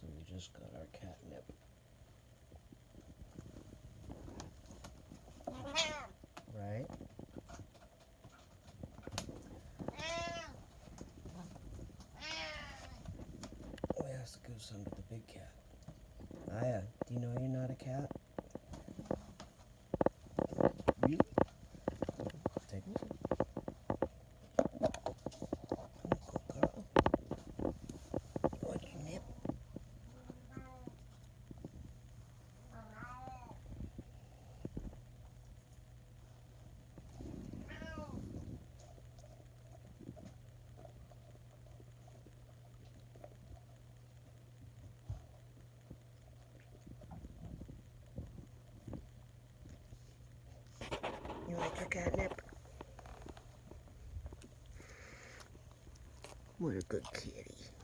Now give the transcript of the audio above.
So we just got our catnip. Right? We asked the goose under the big cat. Aya, do you know you're not a cat? What a good kitty.